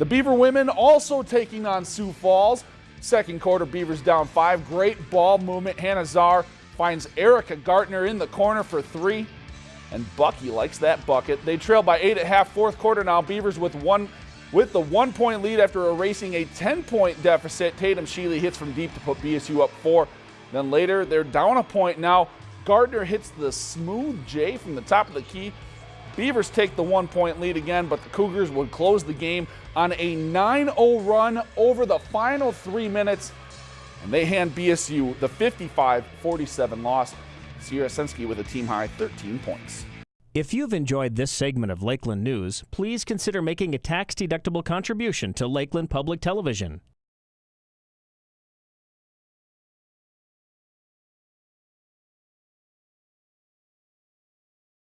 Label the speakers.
Speaker 1: The Beaver women also taking on Sioux Falls. Second quarter, Beavers down five. Great ball movement. Hannah Czar finds Erica Gartner in the corner for three. And Bucky likes that bucket. They trail by eight at half, fourth quarter now. Beavers with one with the one point lead after erasing a 10 point deficit. Tatum Sheely hits from deep to put BSU up four. Then later, they're down a point now. Gardner hits the smooth J from the top of the key. Beavers take the one point lead again, but the Cougars would close the game on a 9 0 run over the final three minutes. And they hand BSU the 55 47 loss. Sierra Sensky with a team high 13 points.
Speaker 2: If you've enjoyed this segment of Lakeland News, please consider making a tax deductible contribution to Lakeland Public Television.